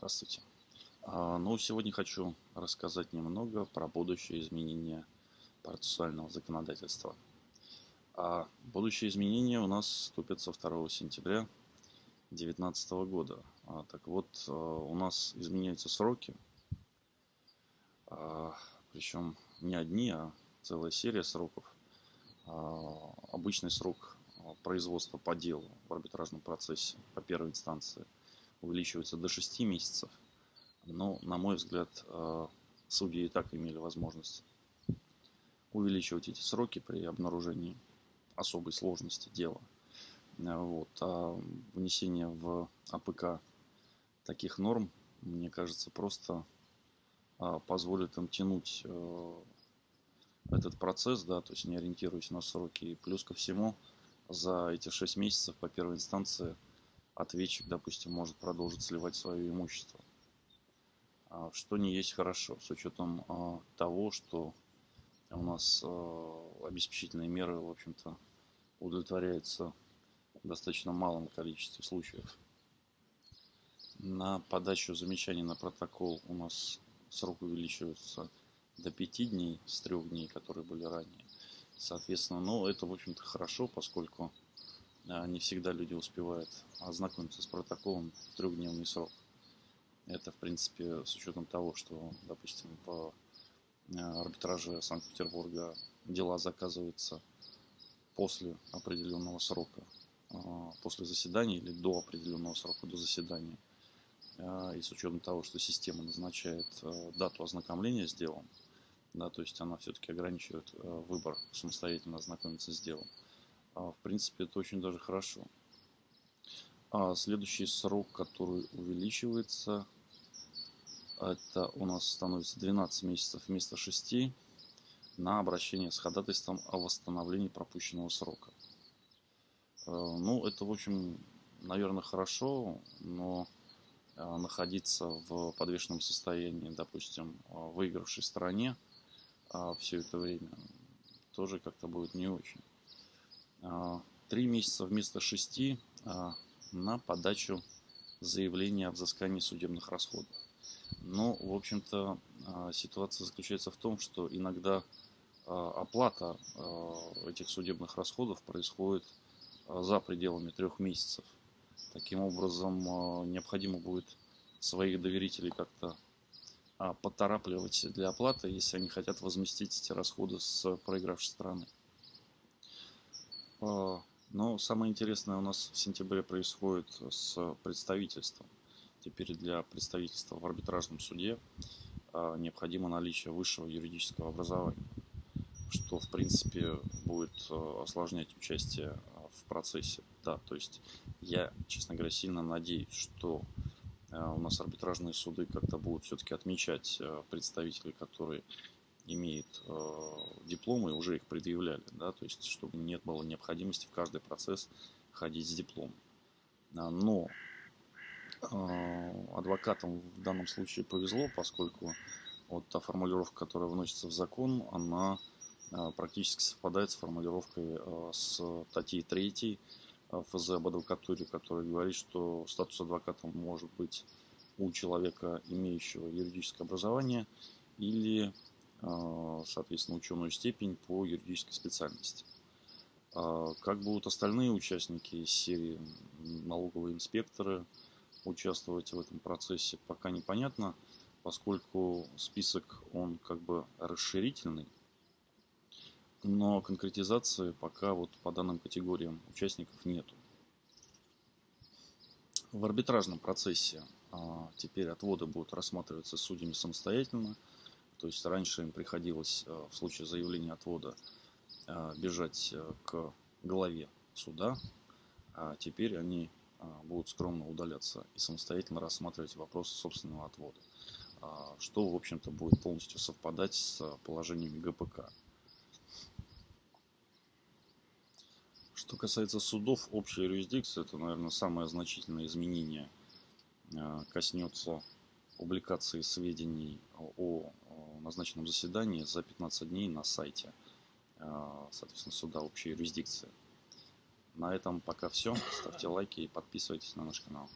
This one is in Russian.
Здравствуйте. А, ну, сегодня хочу рассказать немного про будущее изменение процессуального законодательства. А будущее изменения у нас вступится 2 сентября 2019 года. А, так вот, а, у нас изменяются сроки, а, причем не одни, а целая серия сроков. А, обычный срок производства по делу в арбитражном процессе по первой инстанции – увеличивается до 6 месяцев. Но, на мой взгляд, э, судьи и так имели возможность увеличивать эти сроки при обнаружении особой сложности дела. Э, вот. А внесение в АПК таких норм, мне кажется, просто э, позволит им тянуть этот процесс, да, то есть не ориентируясь на сроки. И плюс ко всему, за эти 6 месяцев по первой инстанции – ответчик, допустим, может продолжить сливать свое имущество. А, что не есть хорошо, с учетом а, того, что у нас а, обеспечительные меры, в общем-то, удовлетворяются в достаточно малом количестве случаев. На подачу замечаний на протокол у нас срок увеличивается до 5 дней с 3 дней, которые были ранее. Соответственно, ну, это, в общем-то, хорошо, поскольку не всегда люди успевают ознакомиться с протоколом в трехдневный срок. Это, в принципе, с учетом того, что, допустим, в э, арбитраже Санкт-Петербурга дела заказываются после определенного срока, э, после заседания или до определенного срока, до заседания. Э, и с учетом того, что система назначает дату ознакомления с делом, да, то есть она все-таки ограничивает выбор самостоятельно ознакомиться с делом. А, в принципе, это очень даже хорошо. А следующий срок, который увеличивается, это у нас становится 12 месяцев вместо 6 на обращение с ходатайством о восстановлении пропущенного срока. Э, ну, это, в общем, наверное, хорошо, но э, находиться в подвешенном состоянии, допустим, выигравшей стороне а все это время тоже как-то будет не очень. А, три месяца вместо шести а, на подачу заявления о взыскании судебных расходов. Но, в общем-то, а, ситуация заключается в том, что иногда оплата этих судебных расходов происходит за пределами трех месяцев. Таким образом, необходимо будет своих доверителей как-то поторапливать для оплаты, если они хотят возместить эти расходы с проигравшей стороны. А, но самое интересное у нас в сентябре происходит с представительством. Теперь для представительства в арбитражном суде а, необходимо наличие высшего юридического образования, что в принципе будет а, осложнять участие в процессе. Да, то есть я, честно говоря, сильно надеюсь, что у нас арбитражные суды как-то будут все-таки отмечать представителей, которые имеет э, дипломы, уже их предъявляли, да, то есть чтобы нет было необходимости в каждый процесс ходить с дипломом. А, но э, адвокатам в данном случае повезло, поскольку вот та формулировка, которая вносится в закон, она э, практически совпадает с формулировкой э, с статьи 3 э, ФЗ об адвокатуре, которая говорит, что статус адвоката может быть у человека, имеющего юридическое образование, или соответственно, ученую степень по юридической специальности. А как будут остальные участники серии налоговые инспекторы участвовать в этом процессе, пока непонятно, поскольку список он как бы расширительный, но конкретизации пока вот по данным категориям участников нету. В арбитражном процессе а, теперь отводы будут рассматриваться судьями самостоятельно – то есть раньше им приходилось э, в случае заявления отвода э, бежать э, к главе суда, а теперь они будут скромно удаляться и самостоятельно рассматривать вопросы собственного отвода, что, в общем-то, будет полностью совпадать с положениями ГПК. Что касается судов общей юрисдикции, это, наверное, самое значительное изменение коснется публикации сведений о назначенном заседании за 15 дней на сайте, э, соответственно, суда общей юрисдикции. На этом пока все. Ставьте лайки и подписывайтесь на наш канал.